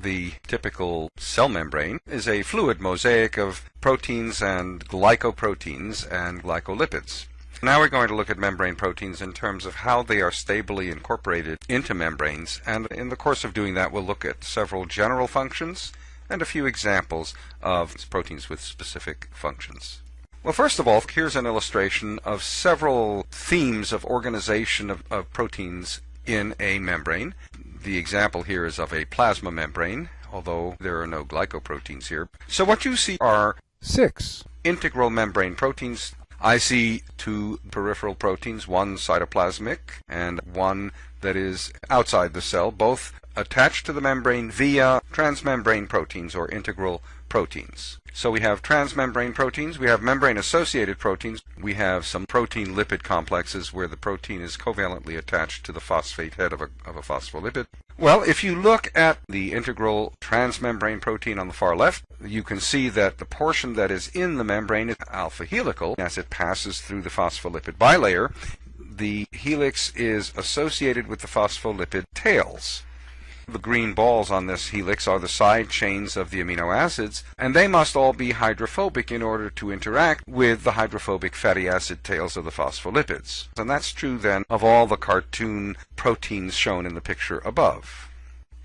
The typical cell membrane is a fluid mosaic of proteins and glycoproteins and glycolipids. Now we're going to look at membrane proteins in terms of how they are stably incorporated into membranes, and in the course of doing that we'll look at several general functions and a few examples of proteins with specific functions. Well, first of all, here's an illustration of several themes of organization of, of proteins in a membrane. The example here is of a plasma membrane, although there are no glycoproteins here. So what you see are six integral membrane proteins. I see two peripheral proteins, one cytoplasmic and one that is outside the cell, both attached to the membrane via transmembrane proteins or integral proteins. So we have transmembrane proteins, we have membrane-associated proteins, we have some protein-lipid complexes where the protein is covalently attached to the phosphate head of a, of a phospholipid. Well, if you look at the integral transmembrane protein on the far left, you can see that the portion that is in the membrane is alpha helical as it passes through the phospholipid bilayer. The helix is associated with the phospholipid tails. The green balls on this helix are the side chains of the amino acids, and they must all be hydrophobic in order to interact with the hydrophobic fatty acid tails of the phospholipids. And that's true then of all the cartoon proteins shown in the picture above.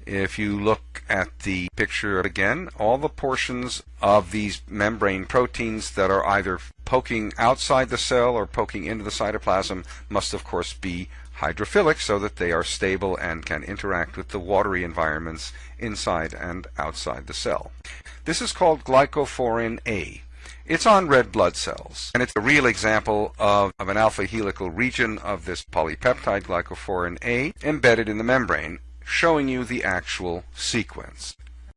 If you look at the picture again, all the portions of these membrane proteins that are either poking outside the cell or poking into the cytoplasm must of course be hydrophilic so that they are stable and can interact with the watery environments inside and outside the cell. This is called glycophorin A. It's on red blood cells, and it's a real example of, of an alpha helical region of this polypeptide glycophorin A embedded in the membrane, showing you the actual sequence.